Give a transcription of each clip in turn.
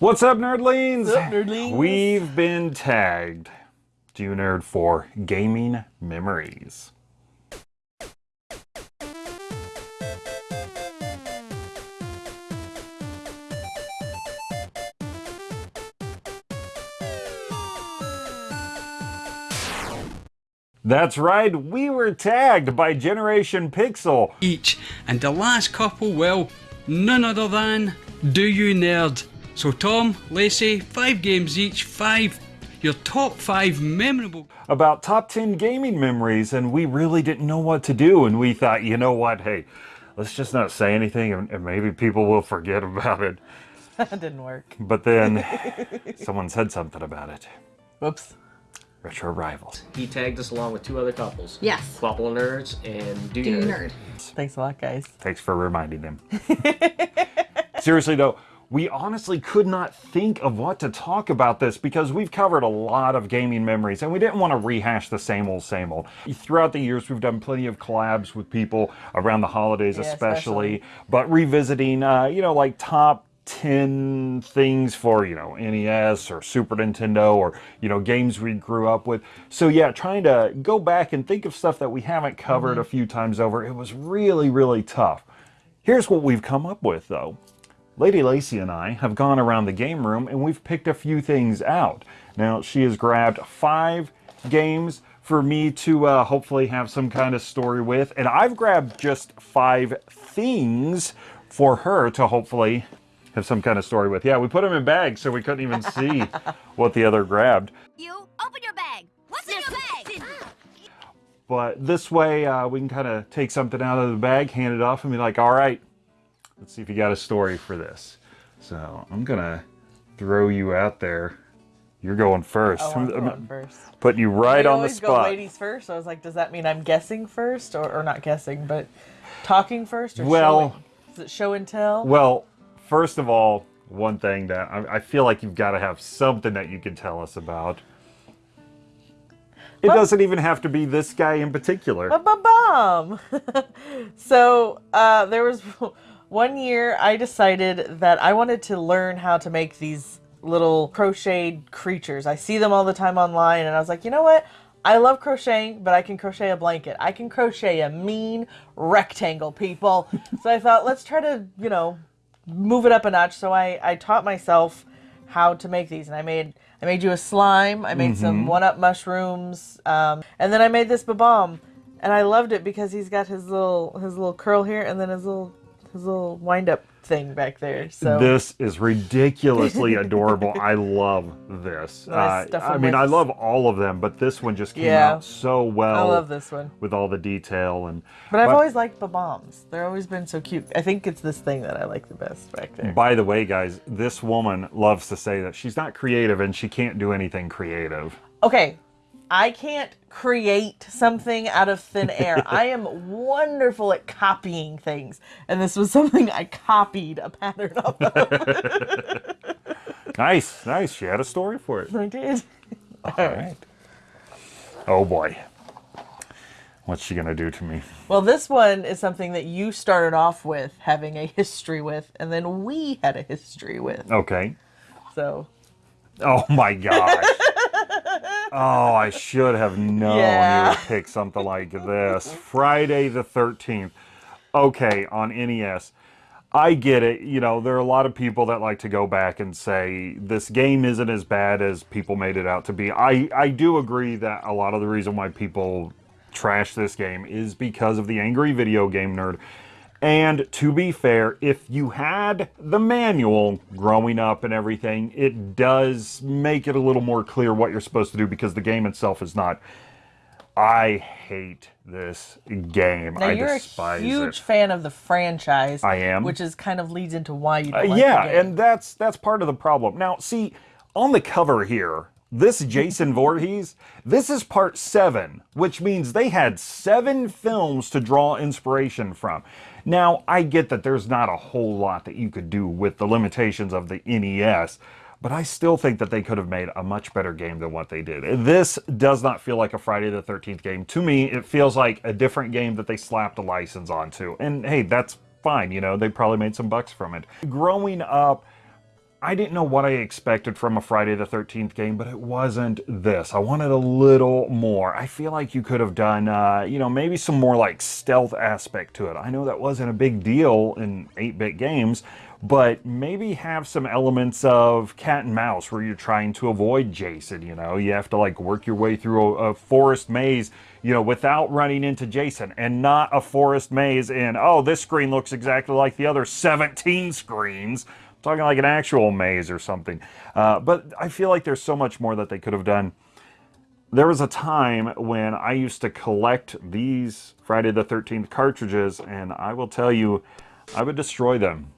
What's up, nerdlings? What's up, nerdlings? We've been tagged, Due Nerd, for gaming memories. That's right, we were tagged by Generation Pixel. each, and the last couple, well, none other than Do You Nerd. So, Tom, Lacey, five games each, five, your top five memorable. about top 10 gaming memories and we really didn't know what to do and we thought you know what hey let's just not say anything and, and maybe people will forget about it that didn't work. but then someone said something about it Whoops. retro rivals He tagged us along with two other couples. Yes. Quapple Nerds and Do, Do Nerd. nerd? Thanks a lot, guys. thanks for reminding them seriously though we honestly could not think of what to talk about this because we've covered a lot of gaming memories and we didn't want to rehash the same old same old. Throughout the years we've done plenty of collabs with people around the holidays Yeah, especially, especially. but revisiting uh, you know like top 10 things for you know NES or Super Nintendo or you know games we grew up with. So yeah trying to go back and think of stuff that we haven't covered a few times over it was really really tough. Here's what we've come up with though Lady Lacey and I have gone around the game room and we've picked a few things out. Now, she has grabbed five games for me to uh, hopefully have some kind of story with, and I've grabbed just five things for her to hopefully have some kind of story with. Yeah, we put them in bags so we couldn't even see what the other grabbed. You open your bag. What's in your bag? But this way, uh, we can kind of take something out of the bag, hand it off, and be like, all right, let's see if you got a story for this. So I'm going to throw you out there. You're going first. Oh, I'm going first. putting you right we on the always go ladies first. So I was like, does that mean I'm guessing first, or, or not guessing, but talking first, or Well- showing? Is it show and tell? Well, first of all, one thing that I, I feel like you've got to have something that you can tell us about. It doesn't even have to be this guy in particular. Ba-ba-bum. so uh, there was one year I decided that I wanted to learn how to make these little crocheted creatures. I see them all the time online, and I was like, you know what? I love crocheting, but I can crochet a blanket. I can crochet a mean rectangle, people. so I thought, let's try to, you know, move it up a notch. So I, I taught myself how to make these, and I made I made you a slime. I made some one up mushrooms, um, and then I made this Bob-omb, and I loved it because he's got his little his little curl here, and then his little his little wind up thing back there. So This is ridiculously adorable. I love this. I Uh, I mean, I love all of them, but this one just came Yeah. out so well. I love this one. with all the detail and. But I've But- always liked the bombs. They're always been so cute. I think it's this thing that I like the best back there. By the way, guys, this woman loves to say that she's not creative and she can't do anything creative. Okay, I can't create something out of thin air. I am wonderful at copying things, and this was something I copied a pattern of. Nice, nice. She had a story for it. I did. All right. Oh boy. What's she gonna do to me? Well, this one is something that you started off with having a history with, and then we had a history with. Okay. So Oh my gosh. oh, I should have known you would pick something like this. Friday the 13th. Okay, on NES. I get it. You know, there are a lot of people that like to go back and say this game isn't as bad as people made it out to be. I, I do agree that a lot of the reason why people trash this game is because of the angry video game nerd. And to be fair, if you had the manual growing up and everything, it does make it a little more clear what you're supposed to do because the game itself is not. I hate this game. now I you're a huge it. fan of the franchise. I am. which is kind of leads into why you. Uh, Don't like yeah, and that's that's part of the problem. Now, see, on the cover here, this Jason Voorhees, this is part seven, which means they had seven films to draw inspiration from. Now, I get that there's not a whole lot that you could do with the limitations of the NES, but I still think that they could have made a much better game than what they did. This does not feel like a Friday the 13th game. To me, it feels like a different game that they slapped a license onto. And hey, that's fine, you know, they probably made some bucks from it. Growing up, I didn't know what I expected from a Friday the 13th game, but it wasn't this. I wanted a little more. I feel like you could have done, uh, you know, maybe some more like stealth aspect to it. I know that wasn't a big deal in 8 bit games, but maybe have some elements of cat and mouse where you're trying to avoid Jason. You know, you have to like work your way through a, a forest maze, you know, without running into Jason and not a forest maze in, oh, this screen looks exactly like the other 17 screens talking like an actual maze or something. Uh, but I feel like there's so much more that they could have done. There was a time when I used to collect these Friday the 13th cartridges, and I will tell you, I would destroy them.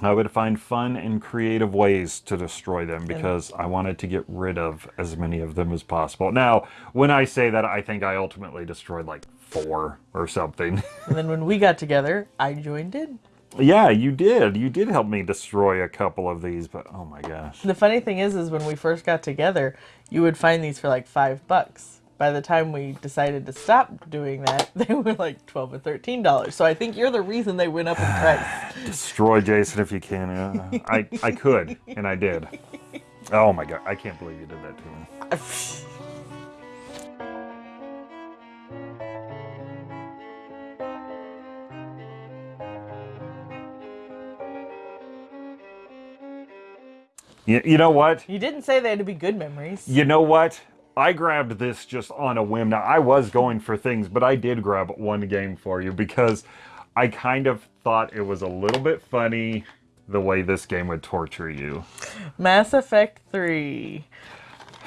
I would find fun and creative ways to destroy them because I wanted to get rid of as many of them as possible. Now, when I say that, I think I ultimately destroyed like four or something. And then when we got together, I joined in. Yeah, you did. You did help me destroy a couple of these, but oh my gosh. The funny thing is, is when we first got together, you would find these for like five bucks. By the time we decided to stop doing that, they were like twelve or thirteen dollars. So I think you're the reason they went up in price. Destroy Jason if you can. Yeah. I, I could, and I did. Oh my god, I can't believe you did that to me. You, you know what? You didn't say they had to be good memories. You know what? I grabbed this just on a whim. Now, I was going for things, but I did grab one game for you because I kind of thought it was a little bit funny the way this game would torture you. Mass Effect 3.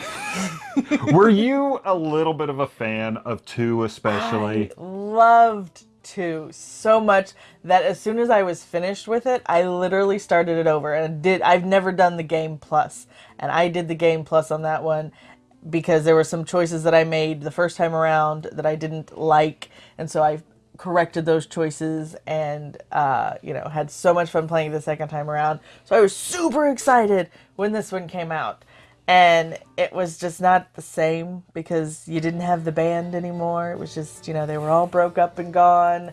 Were you a little bit of a fan of 2 especially? I Loved 2 so much that as soon as I was finished with it, I literally started it over and did I've never done the game. And I did the game plus on that one because there were some choices that I made the first time around that I didn't like, and so I corrected those choices and uh, you know had so much fun playing the second time around. So I was super excited when this one came out, and it was just not the same because you didn't have the band anymore. It was just you know they were all broke up and gone.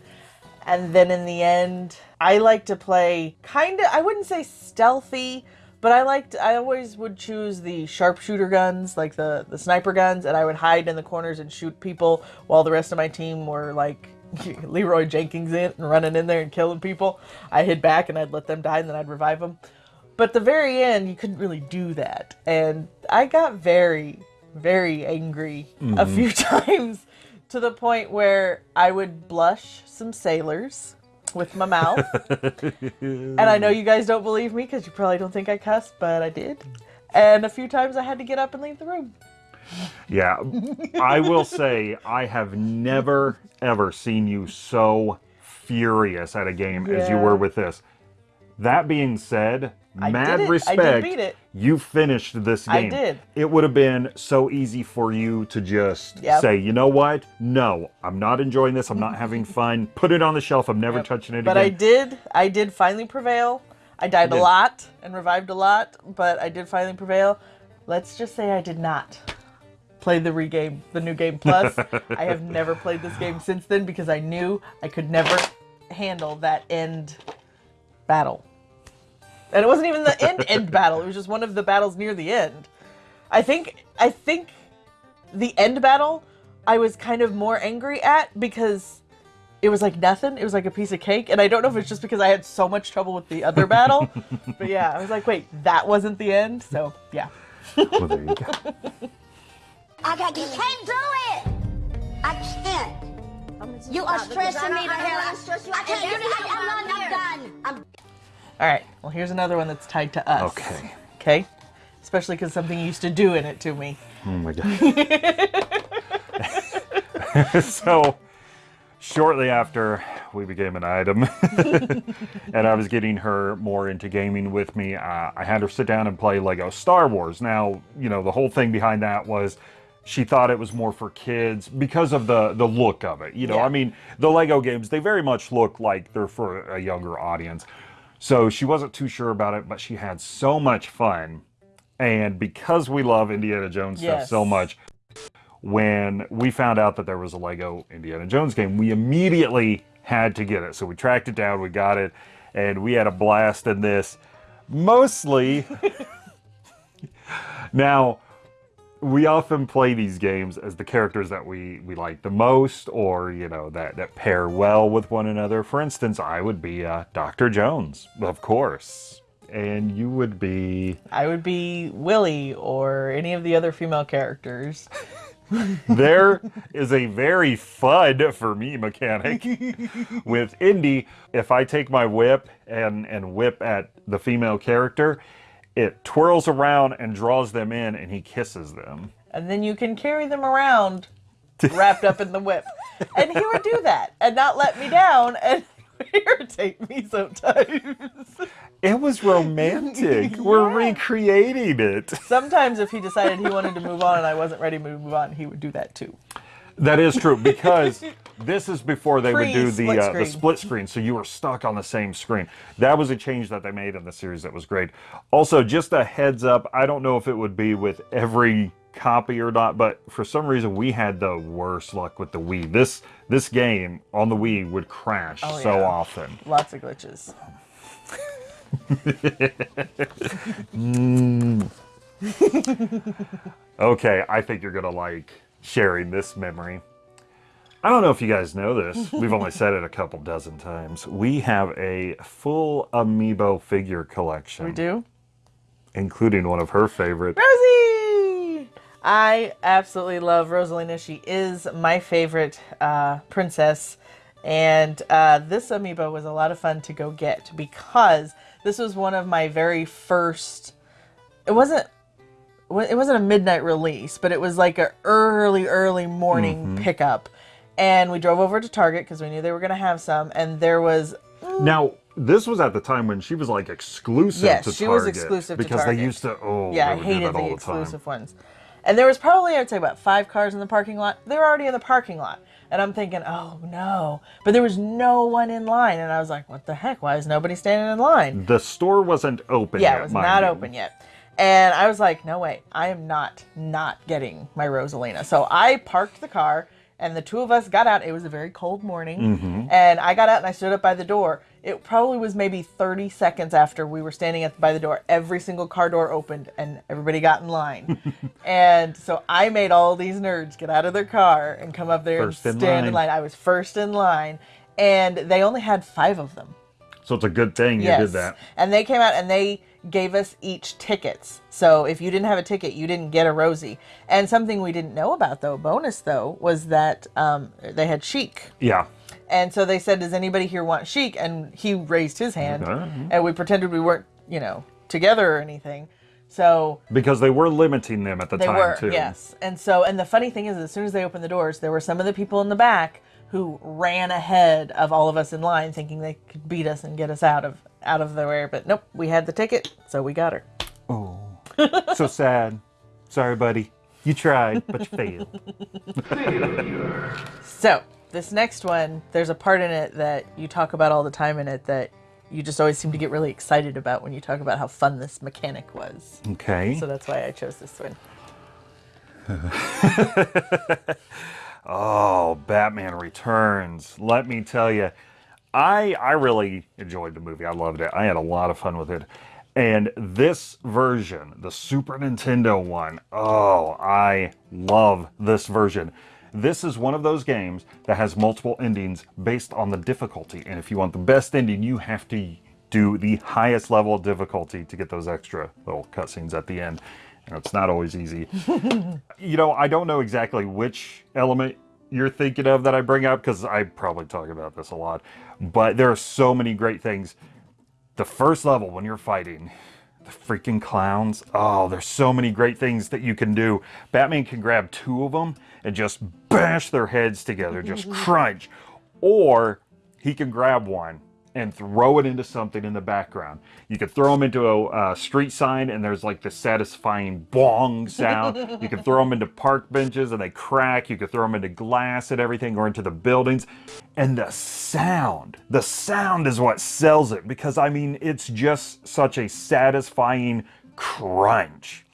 And then in the end, I like to play kind of, I wouldn't say stealthy, but I liked, I always would choose the sharpshooter guns, like the, the sniper guns, and I would hide in the corners and shoot people while the rest of my team were like Leroy Jenkins in and running in there and killing people. I hid back and I'd let them die and then I'd revive them. But the very end, you couldn't really do that. And I got very, very angry a mm-hmm. few times to the point where I would blush some sailors with my mouth. and I know you guys don't believe me because you probably don't think I cussed, but I did. And a few times I had to get up and leave the room. Yeah, I will say I have never ever seen you so furious at a game as you were with this. That being said, I mad did it. I did respect. beat it. You finished this game. I did. It would have been so easy for you to just Yep. say, you know what? No, I'm not enjoying this. I'm not having fun. Put it on the shelf. I'm never touching it again. But I did, I did finally prevail. I died a lot and revived a lot, but I did finally prevail. Let's just say I did not play the regame, the new game plus. I have never played this game since then because I knew I could never handle that end battle. And it wasn't even the end end battle. It was just one of the battles near the end. I think I think the end battle I was kind of more angry at because it was like nothing. It was like a piece of cake. And I don't know if it's just because I had so much trouble with the other battle. but yeah, I was like, wait, that wasn't the end. So yeah. well, there you go. I got you can't do it. I can't. You are stressing me to hell out. I can't do it. I'm done. I'm done. I'm All right. Well, here's another one that's tied to us. Okay. Okay. Especially because something you used to do in it to me. Oh my god. so, shortly after we became an item, and I was getting her more into gaming with me, uh, I had her sit down and play Lego Star Wars. Now, you know, the whole thing behind that was she thought it was more for kids because of the the look of it. You know, Yeah. I mean, the Lego games they very much look like they're for a younger audience. So she wasn't too sure about it, but she had so much fun. And because we love Indiana Jones stuff so much, when we found out that there was a Lego Indiana Jones game, we immediately had to get it. So we tracked it down, we got it, and we had a blast in this. mostly. now, we often play these games as the characters that we, we like the most or, you know, that, that pair well with one another. For instance, I would be uh, Dr. Jones, of course. And you would be. I would be Willie or any of the other female characters. there is a very FUD for me mechanic with Indy. If I take my whip and, and whip at the female character, it twirls around and draws them in and he kisses them. And then you can carry them around wrapped up in the whip. And he would do that and not let me down and irritate me sometimes. It was romantic. We're recreating it. Sometimes if he decided he wanted to move on and I wasn't ready to move on, he would do that too. That is true because this is before they would do the Pre-split uh, the split screen, so you were stuck on the same screen. That was a change that they made in the series that was great. Also, just a heads up, I don't know if it would be with every copy or not, but for some reason we had the worst luck with the Wii. This this game on the Wii would crash Oh, so yeah. often. Lots of glitches. Okay, I think you're gonna like sharing this memory. I don't know if you guys know this. We've only said it a couple dozen times. We have a full amiibo figure collection. We do? Including one of her favorite. Rosie! I absolutely love Rosalina. She is my favorite uh, princess. And uh, this amiibo was a lot of fun to go get because this was one of my very first. It wasn't. It wasn't a midnight release, but it was like a early, early morning pickup. And we drove over to Target because we knew they were going to have some. And there was Now, this was at the time when she was like exclusive Yes, to she Target. was exclusive to because they used to. Oh, Yeah, I hated the the exclusive time. ones. And there was probably, I'd say, about five cars in the parking lot. They were already in the parking lot. And I'm thinking, oh no. But there was no one in line. And I was like, what the heck? Why is nobody standing in line? The store wasn't open. Yeah, yet, it was not you. open yet. And I was like, no way, I am not not getting my Rosalina. So I parked the car and the two of us got out. It was a very cold morning. Mm-hmm. And I got out and I stood up by the door. It probably was maybe 30 seconds after we were standing at by the door. Every single car door opened and everybody got in line. and so I made all these nerds get out of their car and come up there First and in stand in line. line. I was first in line. And they only had five of them. So it's a good thing you did that. And they came out and they gave us each tickets. So if you didn't have a ticket, you didn't get a Rosie. And something we didn't know about though, bonus though, was that um, they had Chic. Yeah. And so they said, "Does anybody here want Chic?" And he raised his hand, Okay. and we pretended we weren't, you know, together or anything. So Because they were limiting them at the they time were, too. yes. And so, and the funny thing is, as soon as they opened the doors, there were some of the people in the back who ran ahead of all of us in line, thinking they could beat us and get us out of out of the way. But nope, we had the ticket, so we got her. Oh, so sad. Sorry, buddy. You tried, but you failed. So this next one, there's a part in it that you talk about all the time in it that you just always seem to get really excited about when you talk about how fun this mechanic was. Okay. So that's why I chose this one. Oh, Batman Returns. Let me tell you, I I really enjoyed the movie. I loved it. I had a lot of fun with it. And this version, the Super Nintendo one, oh, I love this version. This is one of those games that has multiple endings based on the difficulty. And if you want the best ending, you have to do the highest level of difficulty to get those extra little cutscenes at the end. And it's not always easy you know, I don't know exactly which element you're thinking of that I bring up because I probably talk about this a lot. But there are so many great things. The first level when you're fighting the freaking clowns, oh, there's so many great things that you can do. Batman can grab two of them and just bash their heads together, just crunch. Or he can grab one and throw it into something in the background. You could throw them into a uh, street sign and there's like the satisfying bong sound. you could throw them into park benches and they crack. You could throw them into glass and everything or into the buildings. And the sound, the sound is what sells it because I mean, it's just such a satisfying crunch.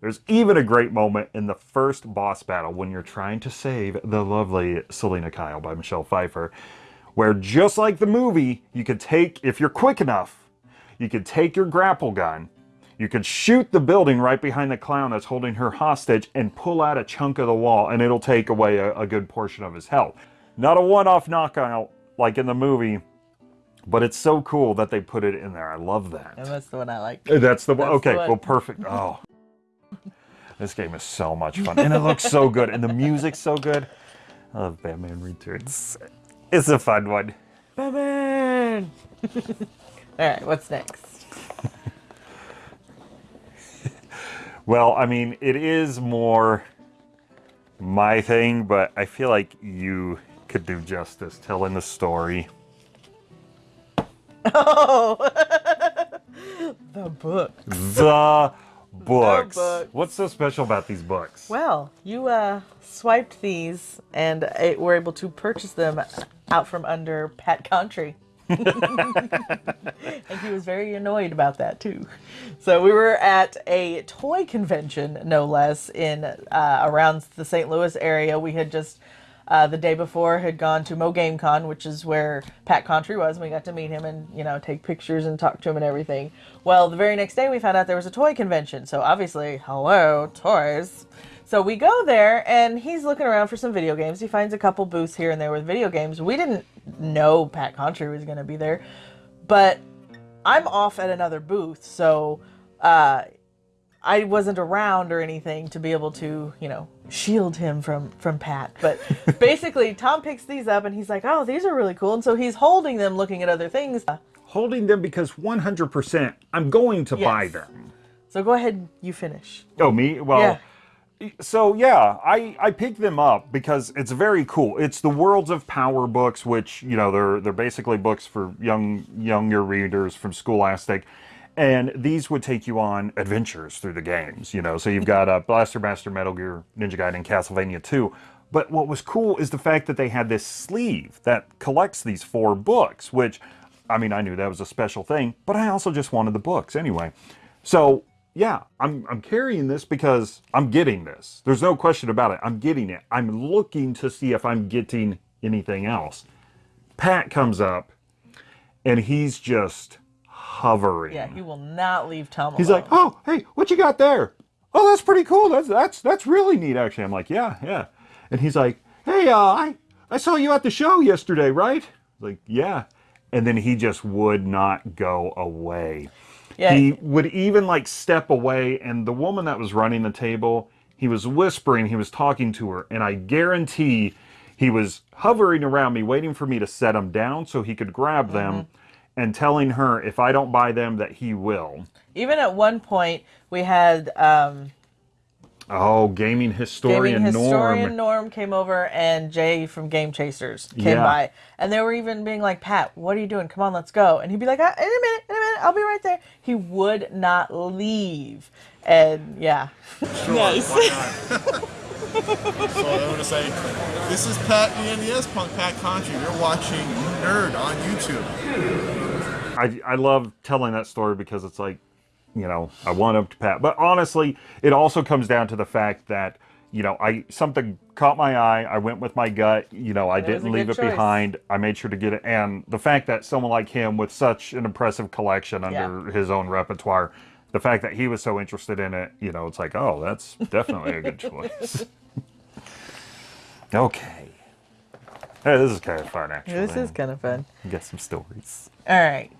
There's even a great moment in the first boss battle when you're trying to save the lovely Selina Kyle by Michelle Pfeiffer, where just like the movie, you could take, if you're quick enough, you could take your grapple gun, you could shoot the building right behind the clown that's holding her hostage and pull out a chunk of the wall, and it'll take away a, a good portion of his health. Not a one off knockout like in the movie, but it's so cool that they put it in there. I love that. And that's the one I like. Uh, that's the one. That's Okay, the one. well, perfect. Oh, this game is so much fun, and it looks so good, and the music's so good. I love Batman Returns. It's a fun one. Batman! All right, what's next? Well, I mean, it is more my thing, but I feel like you could do justice telling the story. Oh, the book. The books. books. What's so special about these books? Well, you uh, swiped these and uh, were able to purchase them out from under Pat Contri. and he was very annoyed about that too. So we were at a toy convention, no less, in uh, around the St. Louis area. We had just uh, the day before had gone to Mo Game Con, which is where Pat Contri was, and we got to meet him and you know take pictures and talk to him and everything. Well, the very next day we found out there was a toy convention, so obviously, hello toys. So we go there, and he's looking around for some video games. He finds a couple booths here and there with video games. We didn't know Pat Contri was going to be there, but I'm off at another booth, so uh, I wasn't around or anything to be able to, you know, shield him from from Pat. But basically, Tom picks these up and he's like, "Oh, these are really cool," and so he's holding them, looking at other things. Holding them because 100% I'm going to buy them. So go ahead, you finish. Oh, me? Well, Yeah. so yeah, I I picked them up because it's very cool. It's the Worlds of Power books, which you know they're they're basically books for young younger readers from Scholastic, and these would take you on adventures through the games. You know, so you've got uh, Blaster Master, Metal Gear, Ninja Gaiden, Castlevania 2. But what was cool is the fact that they had this sleeve that collects these four books, which I mean I knew that was a special thing, but I also just wanted the books anyway. So yeah, I'm I'm carrying this because I'm getting this. There's no question about it. I'm getting it. I'm looking to see if I'm getting anything else. Pat comes up and he's just hovering. Yeah, he will not leave Tom He's like, "Oh, hey, what you got there? Oh, that's pretty cool. That's that's that's really neat actually." I'm like, "Yeah, yeah." And he's like, "Hey, uh, I I saw you at the show yesterday, right?" Like, "Yeah." And then he just would not go away. yeah, He would even like step away, and the woman that was running the table, he was whispering, he was talking to her, and I guarantee he was hovering around me, waiting for me to set him down so he could grab them, and telling her if I don't buy them that he will. even at one point we had um, Oh, gaming historian, gaming historian Norm. Norm came over and Jay from Game Chasers came Yeah. by, and they were even being like, "Pat, what are you doing? Come on, let's go." And he'd be like, "Ah, "In a minute, in a minute, I'll be right there." He would not leave, and yeah, nice. So I want to say, this is Pat the NES Punk Pat Contri. You're watching Nerd on YouTube. I, I love telling that story because it's like, you know, I want up to Pat. But honestly, it also comes down to the fact that, you know, I something caught my eye. I went with my gut. You know, I It didn't leave it choice. behind. I made sure to get it. And the fact that someone like him with such an impressive collection under his own repertoire, the fact that he was so interested in it, you know, it's like, oh, that's definitely a good choice. okay. Hey, this is kind of fun, actually. this is kind of fun. Get some stories. All right.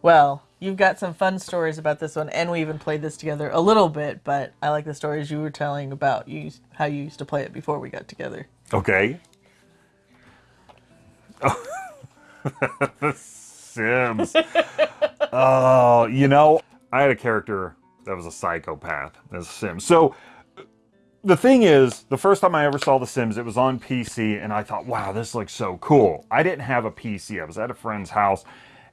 Well, you've got some fun stories about this one, and we even played this together a little bit. But I like the stories you were telling about you how you used to play it before we got together. Okay. the Sims. oh, you know, I had a character that was a psychopath as a Sim. So the thing is, the first time I ever saw The Sims, it was on PC, and I thought, wow, this looks so cool. I didn't have a PC. I was at a friend's house,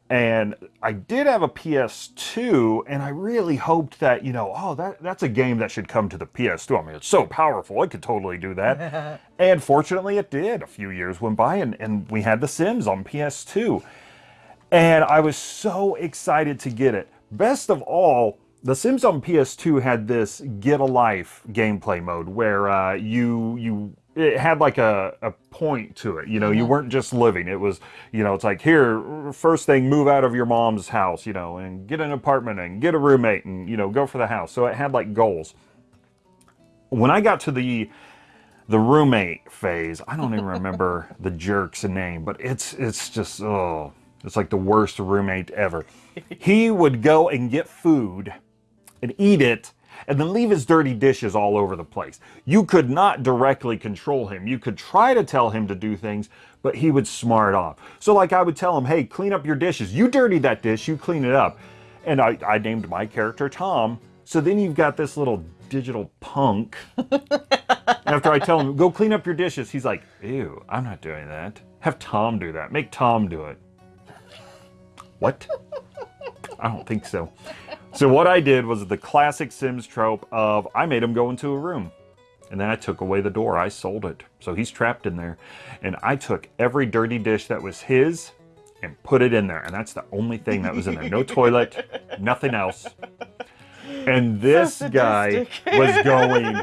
and I did have a PS2, and I really hoped that, you know, oh, that, that's a game that should come to the PS2. I mean, it's so powerful, it could totally do that. and fortunately, it did. A few years went by, and, and we had The Sims on PS2 and I was so excited to get it. Best of all, The Sims on PS2 had this get a life gameplay mode where uh, you you it had like a, a point to it. You know, you weren't just living. It was, you know, it's like here, first thing, move out of your mom's house, you know, and get an apartment and get a roommate and, you know, go for the house. So it had like goals. When I got to the the roommate phase, I don't even remember the jerk's name, but it's it's just oh, it's like the worst roommate ever. He would go and get food and eat it and then leave his dirty dishes all over the place. You could not directly control him. You could try to tell him to do things, but he would smart off. So like I would tell him, hey, clean up your dishes. You dirty that dish, you clean it up. And I, I named my character Tom. So then you've got this little digital punk. After I tell him, go clean up your dishes, he's like, ew, I'm not doing that. Have Tom do that. Make Tom do it. What? I don't think so. So what I did was the classic Sims trope of I made him go into a room. And then I took away the door. I sold it. So he's trapped in there. And I took every dirty dish that was his and put it in there. And that's the only thing that was in there. No toilet, nothing else. And this guy was going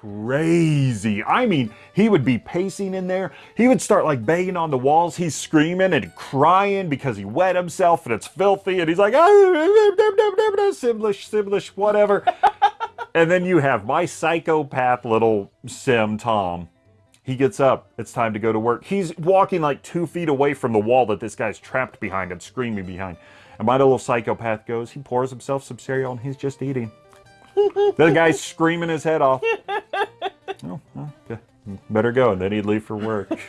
crazy. I mean, he would be pacing in there. He would start like banging on the walls. He's screaming and crying because he wet himself and it's filthy. And he's like, ah, Simlish, Simlish, whatever. and then you have my psychopath little Sim Tom. He gets up. It's time to go to work. He's walking like two feet away from the wall that this guy's trapped behind and screaming behind. And my little psychopath goes, he pours himself some cereal and he's just eating. the guy's screaming his head off. Oh, well, yeah, better go. And then he'd leave for work.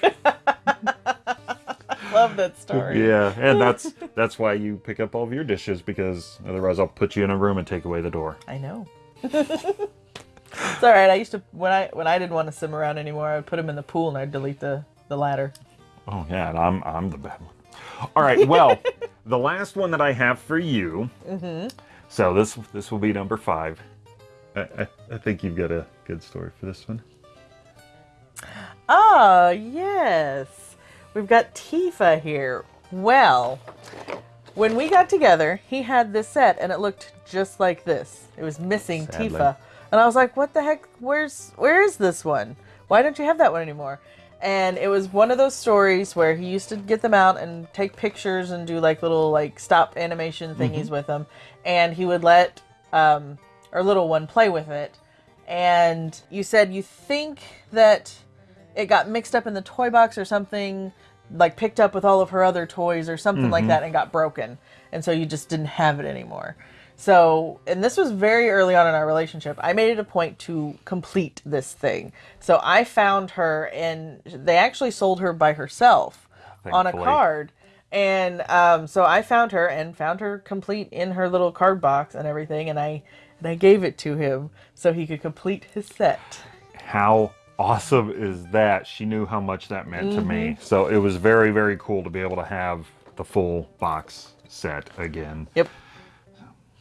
Love that story. yeah, and that's that's why you pick up all of your dishes because otherwise I'll put you in a room and take away the door. I know. it's all right. I used to when I when I didn't want to swim around anymore, I would put him in the pool and I'd delete the the ladder. Oh yeah, and I'm I'm the bad one. All right, well, the last one that I have for you. Mm-hmm. So this this will be number five. I, I, I think you've got a good story for this one. Ah, yes. We've got Tifa here. Well, when we got together, he had this set and it looked just like this. It was missing Sadly. Tifa. And I was like, "What the heck? Where's where is this one? Why don't you have that one anymore?" And it was one of those stories where he used to get them out and take pictures and do like little like stop animation thingies with them, and he would let um, our little one play with it. And you said you think that it got mixed up in the toy box or something, like picked up with all of her other toys or something like that and got broken. And so you just didn't have it anymore. So, and this was very early on in our relationship. I made it a point to complete this thing. So I found her and they actually sold her by herself on a card. And um, so I found her and found her complete in her little card box and everything. And I, I gave it to him so he could complete his set. How awesome is that? She knew how much that meant to me. Mm-hmm. So it was very, very cool to be able to have the full box set again. Yep.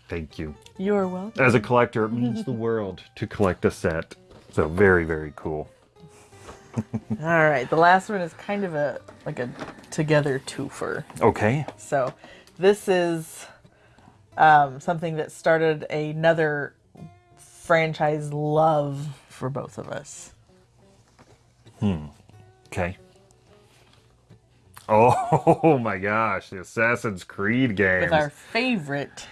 Thank you. You're welcome. As a collector, it means the world to collect a set. So very, very cool. All right, the last one is kind of a like a together twofer. Okay. So this is um, something that started another franchise love for both of us. Hmm. Okay. Oh my gosh, the Assassin's Creed games. With our favorite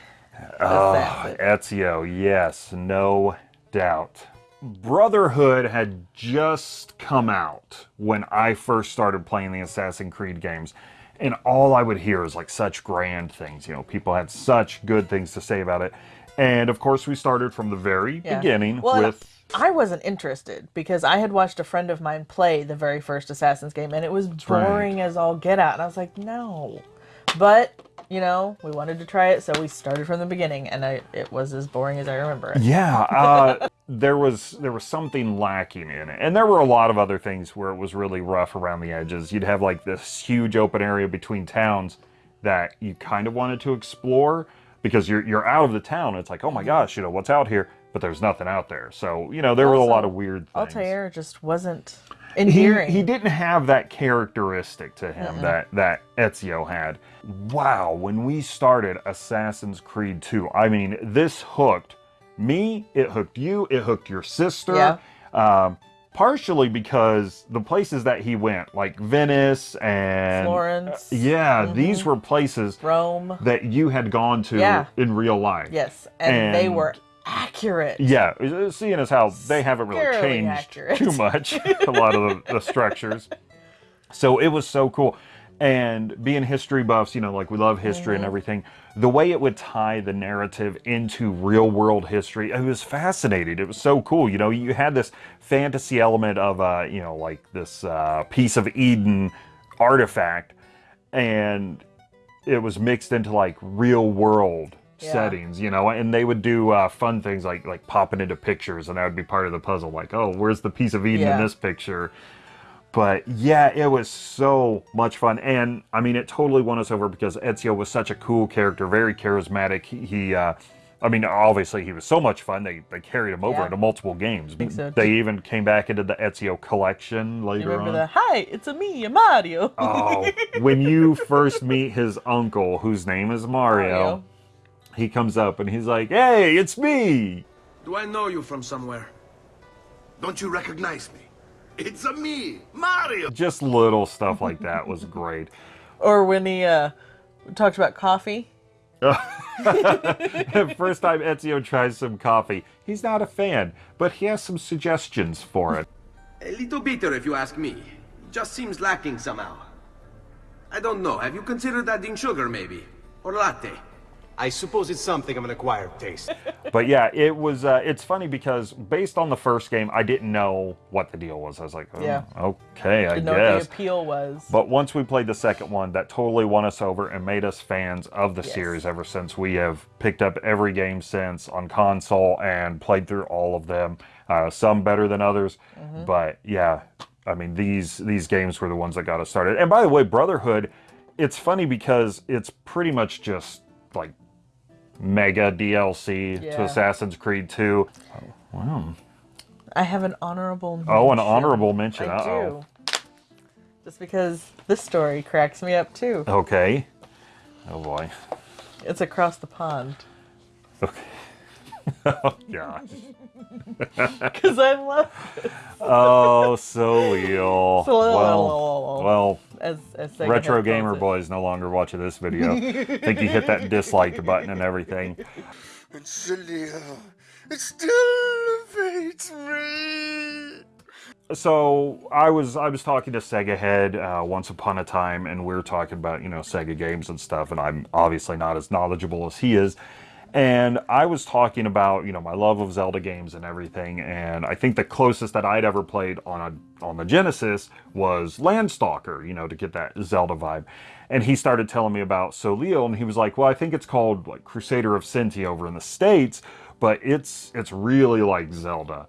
Oh, assassin. Ezio, yes, no doubt. Brotherhood had just come out when I first started playing the Assassin's Creed games. And all I would hear is like such grand things. You know, people had such good things to say about it. And of course, we started from the very Yeah. beginning Well, with. I wasn't interested because I had watched a friend of mine play the very first Assassin's game and it was right. boring as all get out. And I was like, no. But, you know, we wanted to try it, so we started from the beginning and I, it was as boring as I remember it. Yeah, uh, there was there was something lacking in it, and there were a lot of other things where it was really rough around the edges. You'd have like this huge open area between towns that you kind of wanted to explore because you're you're out of the town. It's like, oh my mm-hmm. gosh, you know what's out here, but there's nothing out there. So you know there were a lot of weird things. Altair just wasn't He, endearing. he didn't have that characteristic to him that that Ezio had. Wow, when we started Assassin's Creed 2, I mean, this hooked me, it hooked you, it hooked your sister. Yeah. Um, partially because the places that he went, like Venice and Florence, yeah, these were places Rome. that you had gone to Yeah. in real life. Yes, and, they were accurate. Yeah, uh, seeing as how they haven't really Scarily changed accurate. too much, a lot of the, the structures. So it was so cool. And being history buffs, you know, like we love history Mm-hmm. and everything, the way it would tie the narrative into real world history, it was fascinating. It was so cool. You know, you had this fantasy element of, uh, you know, like this uh, piece of Eden artifact, and it was mixed into like real world Yeah. settings, you know, and they would do uh, fun things like like popping into pictures, and that would be part of the puzzle. Like, oh, where's the piece of Eden Yeah. in this picture? But yeah, it was so much fun, and I mean, it totally won us over because Ezio was such a cool character, very charismatic. He, he uh, I mean, obviously he was so much fun. They they carried him over Yeah. into multiple games. think so. They even came back into the Ezio collection later You remember on. the hi, it's a me, a Mario. Oh, when you first meet his uncle, whose name is Mario, Mario. he comes up and he's like, "Hey, it's me." Do I know you from somewhere? Don't you recognize me? It's a me, Mario. Just little stuff like that was great. Or when he uh, talked about coffee. First time Ezio tries some coffee, he's not a fan, but he has some suggestions for it. A little bitter, if you ask me. Just seems lacking somehow. I don't know. Have you considered adding sugar, maybe? Or latte? I suppose it's something of an acquired taste. But yeah, it was. Uh, it's funny because based on the first game, I didn't know what the deal was. I was like, oh, Yeah. okay, I Didn't know what the appeal was. But once we played the second one, that totally won us over and made us fans of the Yes. series ever since we have picked up every game since on console and played through all of them. Uh, some better than others, Mm-hmm. but yeah, I mean these these games were the ones that got us started. And by the way, Brotherhood, it's funny because it's pretty much just like mega DLC to Assassin's Creed 2. Oh, wow. I have an honorable mention. Oh, an honorable mention. I Uh-oh. do. Just because this story cracks me up too. Okay. Oh boy. It's across the pond. Okay. oh gosh. Because I love Oh, so real. So- Well, well, as, as Sega retro calls gamer it. boy is no longer watching this video. I think you hit that dislike button and everything. And Celia, it still evades me. So I was I was talking to Sega Head uh, once upon a time, and we were talking about you know Sega games and stuff, and I'm obviously not as knowledgeable as he is. And I was talking about you know my love of Zelda games and everything, and I think the closest that I'd ever played on a on the Genesis was Landstalker, you know, to get that Zelda vibe. And he started telling me about Soleil, and he was like, "Well, I think it's called like Crusader of Centy over in the states, but it's it's really like Zelda."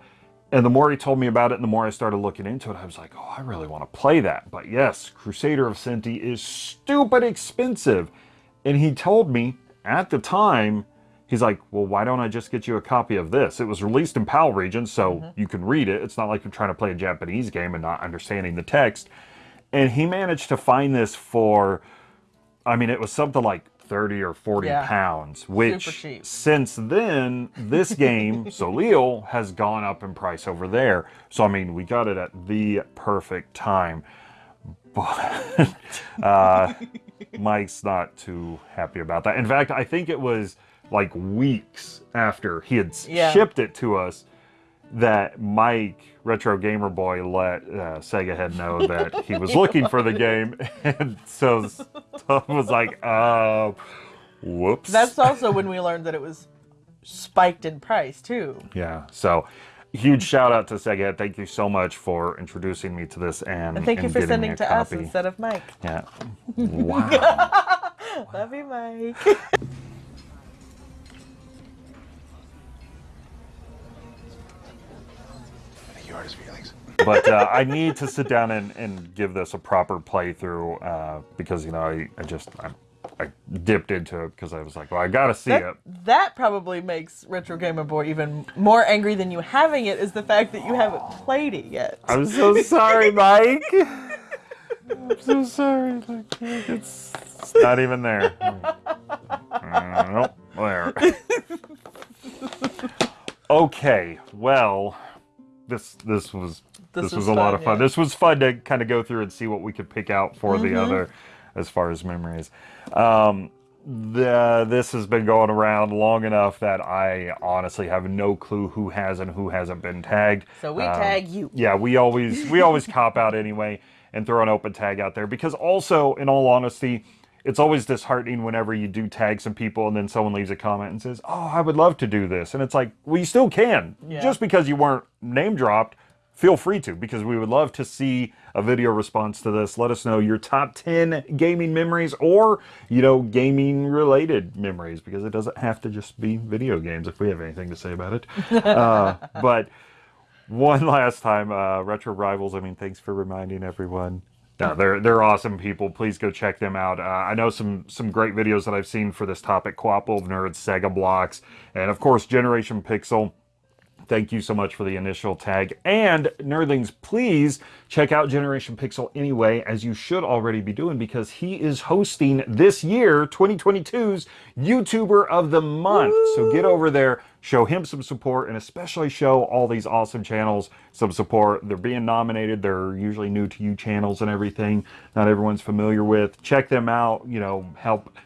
And the more he told me about it, and the more I started looking into it, I was like, oh, I really want to play that. But yes, Crusader of Centy is stupid expensive. And he told me at the time, he's like, well, why don't I just get you a copy of this? It was released in PAL region, so you can read it. It's not like you're trying to play a Japanese game and not understanding the text. And he managed to find this for, I mean, it was something like 30 or 40 Yeah. pounds, which since then, this game, Soleil, has gone up in price over there. So, I mean, we got it at the perfect time. But uh, Mike's not too happy about that. In fact, I think it was like weeks after he had Yeah. shipped it to us that Mike, Retro Gamer Boy, let uh, Sega Head know that he was looking for the game. And so Tom was like, uh, whoops. That's also when we learned that it was spiked in price too. Yeah. So huge shout out to Sega. Thank you so much for introducing me to this and, And thank you for sending to us copy. instead of Mike. Yeah. Wow. Love you, Mike. You hurt his feelings. but uh, I need to sit down and, and give this a proper playthrough uh, because you know I, I just I, I dipped into it because I was like, well, I gotta see That, it. that probably makes Retro Gamer Boy even more angry than you having it is the fact that you haven't played it yet. I'm so sorry, Mike. I'm so sorry. Like, it's, it's not even there. Uh, nope, there. okay, well, this this was This This, was was, a lot of fun. yeah. This was fun to kind of go through and see what we could pick out for Mhm. the other as far as memories. Um, the, this has been going around long enough that I honestly have no clue who has and who hasn't been tagged. So we Um, tag you. Yeah, we always we always cop out anyway and throw an open tag out there because also, in all honesty, it's always disheartening whenever you do tag some people and then someone leaves a comment and says, "Oh, I would love to do this," and it's like, well, you still can. Yeah. Just because you weren't name dropped, feel free to because we would love to see a video response to this. Let us know your top 10 gaming memories or, you know, gaming related memories because it doesn't have to just be video games if we have anything to say about it. uh, but one last time, uh, Retro Rivals, I mean, thanks for reminding everyone. No, they're they're awesome people. Please go check them out. Uh, I know some some great videos that I've seen for this topic: Quapple of Nerds, Sega Blocks, and of course Generation Pixel. Thank you so much for the initial tag. And Nerdlings, please check out Generation Pixel anyway, as you should already be doing, because he is hosting this year, 2022's YouTuber of the Month. So get over there, show him some support, and especially show all these awesome channels some support. They're being nominated. They're usually new to you channels and everything. Not everyone's familiar with. Check them out. You know, help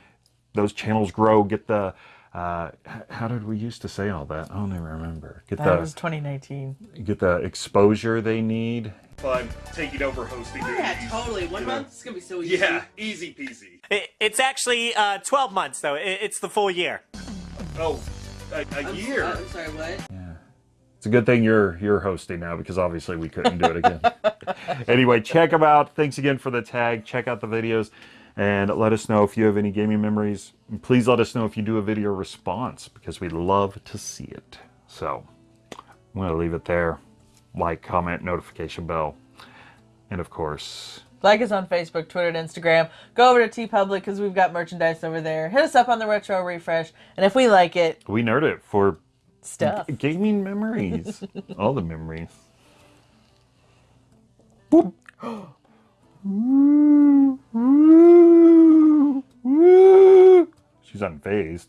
those channels grow. Get the uh, how did we used to say all that? I don't even remember. Get That the was 2019. get the exposure they need. Fun taking over hosting. Yeah, totally. One month is gonna be so easy. Yeah, easy peasy. It, it's actually uh, 12 months, though. It, it's the full year. Oh, a, a I'm, year. I'm sorry, what? Yeah. It's a good thing you're you're hosting now because obviously we couldn't do it again. anyway, check them out. Thanks again for the tag. Check out the videos and let us know if you have any gaming memories. And please let us know if you do a video response because we love to see it. So I'm going to leave it there. Like, comment, notification bell. And of course, Like us on Facebook, Twitter, and Instagram. Go over to TeePublic because we've got merchandise over there. Hit us up on the Retro Refresh. And if we like it, we nerd it for stuff. gaming memories. All the memories. Boop. She's unfazed.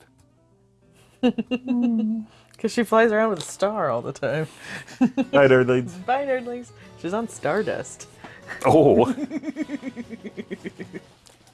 Because she flies around with a star all the time. Bye, nerdlings. Bye, nerdlings. She's on Stardust. Oh.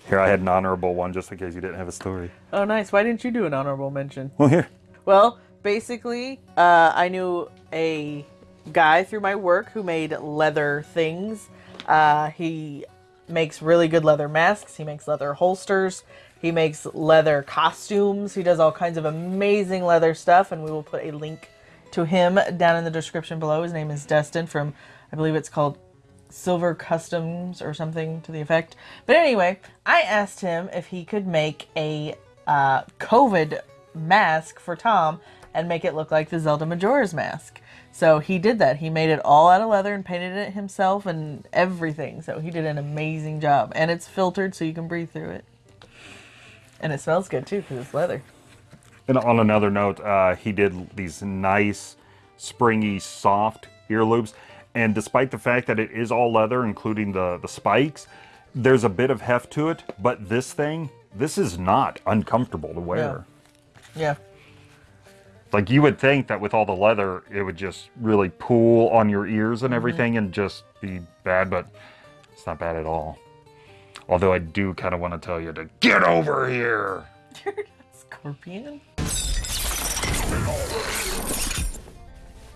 Here, I had an honorable one just in case you didn't have a story. Oh, nice. Why didn't you do an honorable mention? Well, here. Well, basically, uh, I knew a guy through my work who made leather things. Uh, he makes really good leather masks. He makes leather holsters. He makes leather costumes. He does all kinds of amazing leather stuff, and we will put a link to him down in the description below. His name is Destin from, I believe it's called Silver Customs or something to the effect. But anyway, I asked him if he could make a uh, COVID mask for Tom and make it look like the Zelda Majora's mask. So he did that. He made it all out of leather and painted it himself and everything. So he did an amazing job. And it's filtered so you can breathe through it. And it smells good too because it's leather. And on another note, uh, he did these nice, springy, soft ear loops. And despite the fact that it is all leather, including the, the spikes, there's a bit of heft to it. But this thing, this is not uncomfortable to wear. Yeah. Like you would think that with all the leather, it would just really pull on your ears and mm-hmm. everything and just be bad, but it's not bad at all. Although I do kind of want to tell you to get over here. Scorpion?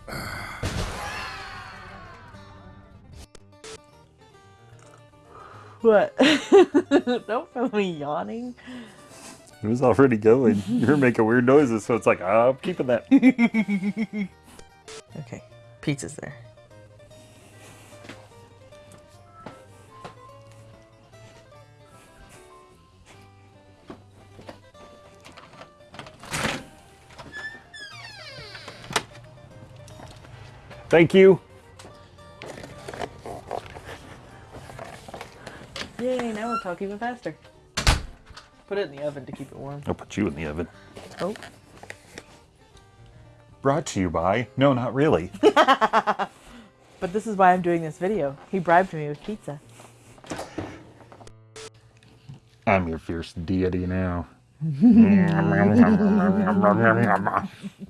What? Don't film me yawning. It was already going. You're making weird noises, so it's like, "Ah, I'm keeping that. Okay, pizza's there. Thank you. Yay, now we'll talk even faster. Put it in the oven to keep it warm. I'll put you in the oven. Oh. Brought to you by. No, not really. But this is why I'm doing this video. He bribed me with pizza. I'm your fierce deity now.